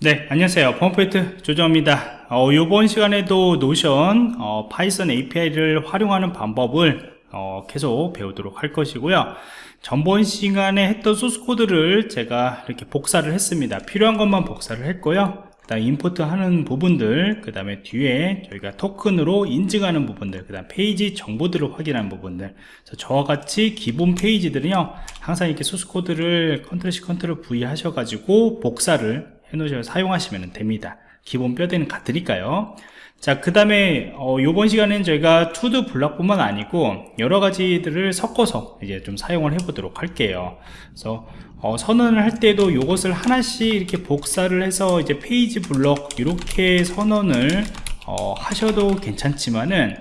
네 안녕하세요. 펌프이트 조정입니다. 어, 이번 시간에도 노션 어, 파이썬 API를 활용하는 방법을 어, 계속 배우도록 할 것이고요. 전번 시간에 했던 소스 코드를 제가 이렇게 복사를 했습니다. 필요한 것만 복사를 했고요. 그 다음 import 하는 부분들 그 다음에 뒤에 저희가 토큰으로 인증하는 부분들 그 다음 페이지 정보들을 확인하는 부분들. 저와 같이 기본 페이지들은요 항상 이렇게 소스 코드를 컨트롤 C 컨트롤 V 하셔가지고 복사를 해놓으셔서 사용하시면 됩니다. 기본 뼈대는 같으니까요. 자그 다음에 어, 이번 시간에는 저희가 to do 블럭뿐만 아니고 여러 가지들을 섞어서 이제 좀 사용을 해 보도록 할게요. 그래서 어, 선언을 할 때도 이것을 하나씩 이렇게 복사를 해서 이제 페이지 블럭 이렇게 선언을 어, 하셔도 괜찮지만은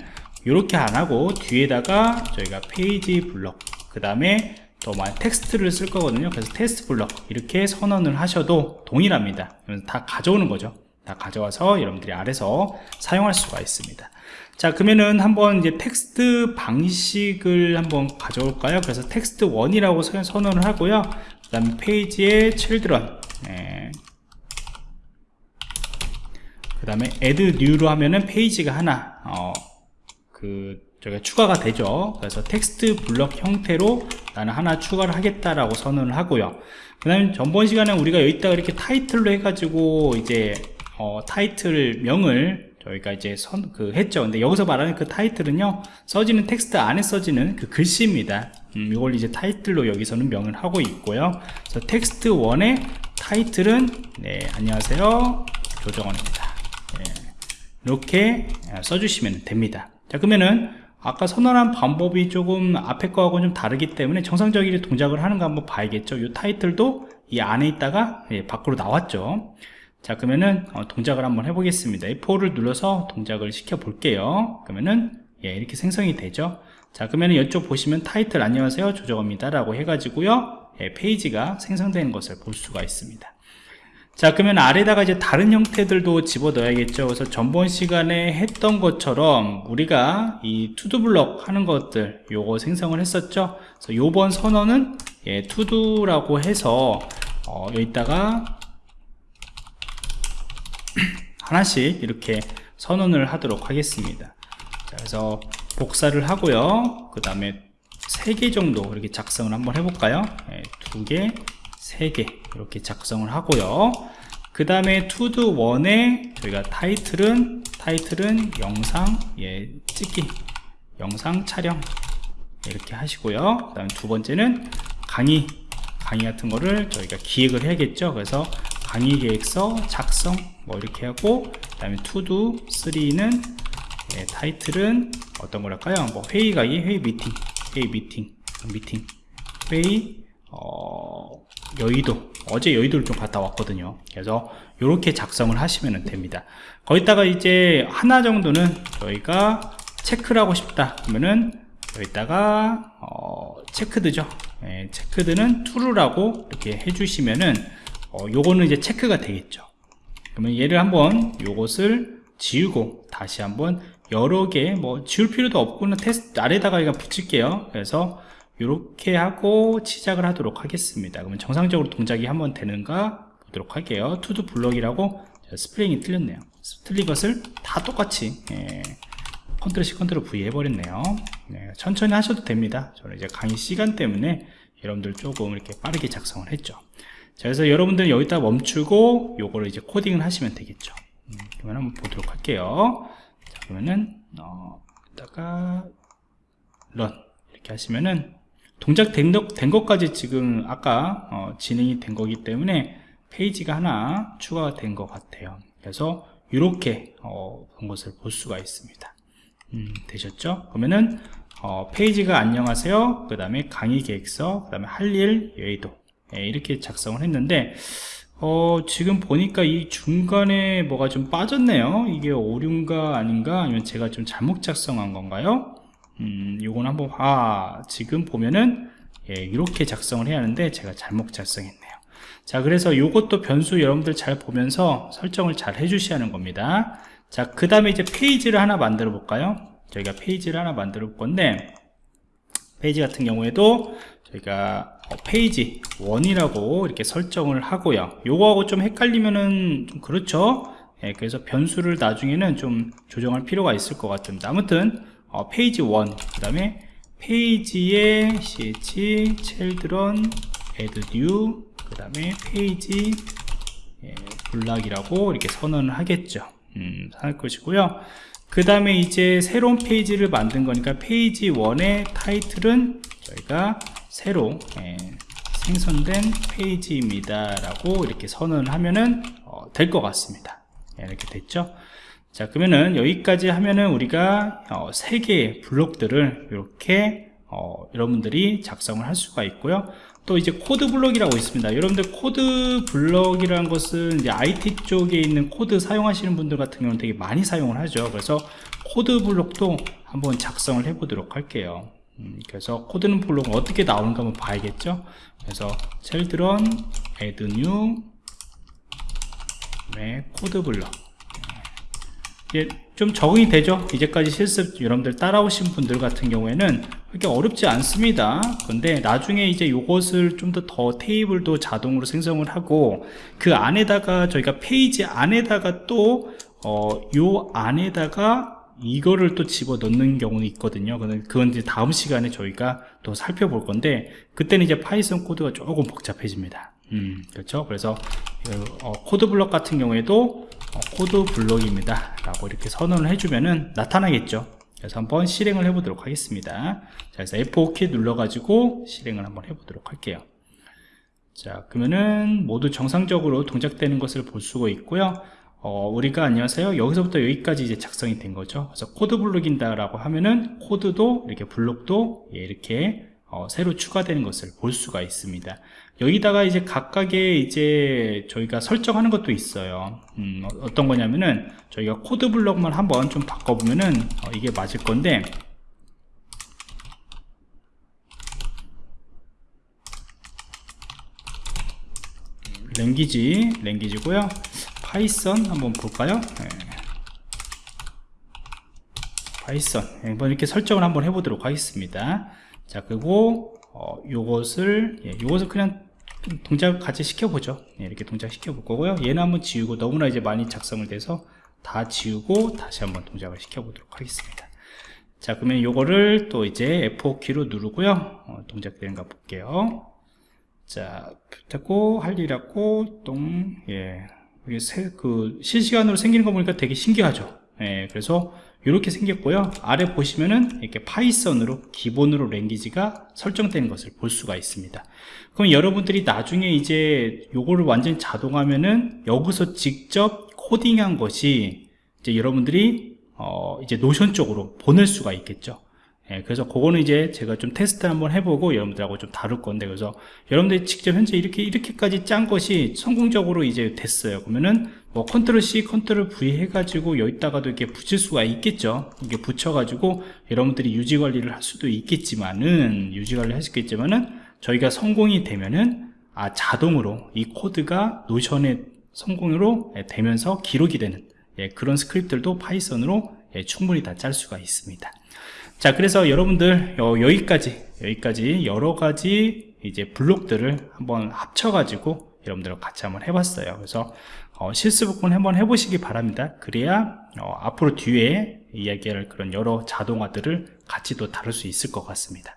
이렇게 안 하고 뒤에다가 저희가 페이지 블럭 그 다음에 또만 텍스트를 쓸 거거든요. 그래서 텍스트 블럭 이렇게 선언을 하셔도 동일합니다. 다 가져오는 거죠. 다 가져와서 여러분들이 아래서 사용할 수가 있습니다. 자 그러면은 한번 이제 텍스트 방식을 한번 가져올까요? 그래서 텍스트 1이라고 선언을 하고요. 그 다음에 페이지에 children 네. 그 다음에 add new로 하면은 페이지가 하나 어, 그 저희가 추가가 되죠. 그래서 텍스트 블럭 형태로 나는 하나 추가를 하겠다라고 선언을 하고요. 그 다음에 전번 시간에 우리가 여기다가 이렇게 타이틀로 해가지고 이제 어, 타이틀 명을 저희가 이제 선, 그 했죠. 근데 여기서 말하는 그 타이틀은요 써지는 텍스트 안에 써지는 그 글씨입니다. 음, 이걸 이제 타이틀로 여기서는 명을 하고 있고요. 그래서 텍스트 1의 타이틀은 네 안녕하세요. 조정원입니다. 네, 이렇게 써주시면 됩니다. 자 그러면은 아까 선언한 방법이 조금 앞에 거하고 좀 다르기 때문에 정상적인 동작을 하는 거 한번 봐야겠죠. 이 타이틀도 이 안에 있다가 예, 밖으로 나왔죠. 자 그러면은 어, 동작을 한번 해보겠습니다. F4를 눌러서 동작을 시켜 볼게요. 그러면은 예, 이렇게 생성이 되죠. 자 그러면은 이쪽 보시면 타이틀 안녕하세요 조정입니다 라고 해가지고요 예, 페이지가 생성되는 것을 볼 수가 있습니다 자 그러면 아래다가 이제 다른 형태들도 집어 넣어야겠죠. 그래서 전번 시간에 했던 것처럼 우리가 이 투두 블럭 하는 것들 요거 생성을 했었죠. 그래서 요번 선언은 예, 투두라고 해서 어, 여기다가 하나씩 이렇게 선언을 하도록 하겠습니다. 자, 그래서 복사를 하고요. 그 다음에 3개 정도 이렇게 작성을 한번 해볼까요? 네, 2개 3개 이렇게 작성을 하고요. 그 다음에 투두 원에 저희가 타이틀은 타이틀은 영상 예 찍기 영상 촬영 이렇게 하시고요. 그 다음에 두 번째는 강의 강의 같은 거를 저희가 기획을 해야겠죠. 그래서 강의 계획서 작성 뭐 이렇게 하고 그 다음에 투두 3는 예, 타이틀은 어떤 거랄까요? 뭐 회의 가기 회의 미팅 회의 미팅 미팅 회의 어, 여의도 어제 여의도를 좀 갔다 왔거든요. 그래서 이렇게 작성을 하시면 됩니다. 거기다가 이제 하나 정도는 저희가 체크를 하고 싶다 그러면은 여기다가 어, 체크드죠. 예, 체크드는 true라고 이렇게 해주시면은 어, 요거는 이제 체크가 되겠죠. 그러면 얘를 한번 요것을 지우고 다시 한번 여러 개 뭐 지울 필요도 없고는 텍스트 아래다가 그냥 붙일게요. 그래서 이렇게 하고 시작을 하도록 하겠습니다. 그러면 정상적으로 동작이 한번 되는가 보도록 할게요. to do 블럭이라고 스펠링이 틀렸네요. 틀린 것을 다 똑같이 예, 컨트롤 C 컨트롤 V 해버렸네요. 네, 천천히 하셔도 됩니다. 저는 이제 강의 시간 때문에 여러분들 조금 이렇게 빠르게 작성을 했죠. 자 그래서 여러분들 여기다 멈추고 요거를 이제 코딩을 하시면 되겠죠. 음, 그러면 한번 보도록 할게요. 자 그러면은 어, 다가 런 이렇게 하시면은 동작 된, 된 것까지 지금 아까 어, 진행이 된 거기 때문에 페이지가 하나 추가가 된 것 같아요. 그래서 이렇게 어, 본 것을 볼 수가 있습니다. 음, 되셨죠? 그러면은 어, 페이지가 안녕하세요. 그 다음에 강의 계획서 그 다음에 할일 여의도. 예, 이렇게 작성을 했는데 어, 지금 보니까 이 중간에 뭐가 좀 빠졌네요. 이게 오류인가 아닌가? 아니면 제가 좀 잘못 작성한 건가요? 음, 요건 한번 아 지금 보면은 예, 이렇게 작성을 해야 하는데 제가 잘못 작성했네요. 자 그래서 요것도 변수 여러분들 잘 보면서 설정을 잘 해주셔야 하는 겁니다. 자 그 다음에 이제 페이지를 하나 만들어 볼까요? 저희가 페이지를 하나 만들어 볼 건데 페이지 같은 경우에도 저희가 어, 페이지 1이라고 이렇게 설정을 하고요. 요거하고 좀 헷갈리면은 좀 그렇죠? 예, 그래서 변수를 나중에는 좀 조정할 필요가 있을 것 같습니다. 아무튼 어, 페이지 1 그 다음에 페이지에 ch children add new 그 다음에 페이지 예, block이라고 이렇게 선언을 하겠죠. 음, 할 것이고요. 그 다음에 이제 새로운 페이지를 만든 거니까 페이지 1의 타이틀은 저희가 새로 예, 생성된 페이지입니다 라고 이렇게 선언을 하면은 어, 될 것 같습니다. 예, 이렇게 됐죠 자 그러면은 여기까지 하면은 우리가 어, 세 개의 블록들을 이렇게 어, 여러분들이 작성을 할 수가 있고요. 또 이제 코드 블록이라고 있습니다. 여러분들 코드 블록이라는 것은 이제 IT 쪽에 있는 코드 사용하시는 분들 같은 경우는 되게 많이 사용을 하죠. 그래서 코드 블록도 한번 작성을 해 보도록 할게요. 음, 그래서 코드는 블록은 어떻게 나오는가 한번 봐야겠죠? 그래서 children add new 네, 코드 블록 예, 좀 적응이 되죠? 이제까지 실습 여러분들 따라오신 분들 같은 경우에는 그렇게 어렵지 않습니다. 근데 나중에 이제 이것을 좀 더 더 테이블도 자동으로 생성을 하고 그 안에다가 저희가 페이지 안에다가 또 어, 요 안에다가 이거를 또 집어 넣는 경우는 있거든요. 그건 이제 다음 시간에 저희가 또 살펴볼 건데 그때는 이제 파이썬 코드가 조금 복잡해집니다. 음, 그렇죠? 그래서 어, 코드 블럭 같은 경우에도 어, 코드 블록입니다. 라고 이렇게 선언을 해주면은 나타나겠죠. 그래서 한번 실행을 해 보도록 하겠습니다. 자 그래서 F5키 눌러 가지고 실행을 한번 해 보도록 할게요. 자 그러면은 모두 정상적으로 동작되는 것을 볼 수가 있고요. 어, 우리가 안녕하세요. 여기서부터 여기까지 이제 작성이 된 거죠. 그래서 코드 블록입니다 라고 하면은 코드도 이렇게 블록도 예, 이렇게 어, 새로 추가되는 것을 볼 수가 있습니다. 여기다가 이제 각각의 이제 저희가 설정하는 것도 있어요. 음, 어, 어떤 거냐면은 저희가 코드 블록만 한번 좀 바꿔보면은 어, 이게 맞을 건데 language language고요. 파이썬 한번 볼까요? 네. 파이썬. 한번 이렇게 설정을 한번 해보도록 하겠습니다 자 그리고 어, 요것을 예, 요것을 그냥 동작 같이 시켜보죠. 예, 이렇게 동작 시켜볼 거고요. 얘는 한번 지우고 너무나 이제 많이 작성을 돼서 다 지우고 다시 한번 동작을 시켜보도록 하겠습니다. 자 그러면 요거를 또 이제 F4키로 누르고요. 어, 동작되는가 볼게요. 자 됐고 할 일하고 똥예. 이게 세, 그 실시간으로 생기는 거 보니까 되게 신기하죠 예, 그래서 이렇게 생겼고요. 아래 보시면은 이렇게 파이썬으로 기본으로 language가 설정되는 것을 볼 수가 있습니다. 그럼 여러분들이 나중에 이제 요거를 완전히 자동화하면은 여기서 직접 코딩한 것이 이제 여러분들이 어 이제 노션 쪽으로 보낼 수가 있겠죠 예, 그래서 그거는 이제 제가 좀 테스트 한번 해보고 여러분들하고 좀 다룰 건데 그래서 여러분들이 직접 현재 이렇게 이렇게까지 짠 것이 성공적으로 이제 됐어요. 그러면은 뭐 컨트롤 C 컨트롤 V 해가지고 여기다가도 이렇게 붙일 수가 있겠죠. 이게 붙여가지고 여러분들이 유지 관리를 할 수도 있겠지만은 유지 관리를 할 수 있겠지만은 저희가 성공이 되면은 아 자동으로 이 코드가 노션의 성공으로 예, 되면서 기록이 되는 예, 그런 스크립트들도 파이썬으로 예, 충분히 다 짤 수가 있습니다 자 그래서 여러분들 어, 여기까지 여기까지 여러가지 이제 블록들을 한번 합쳐 가지고 여러분들과 같이 한번 해봤어요. 그래서 어, 실습 부분 한번 해보시기 바랍니다. 그래야 어, 앞으로 뒤에 이야기할 그런 여러 자동화들을 같이 또 다룰 수 있을 것 같습니다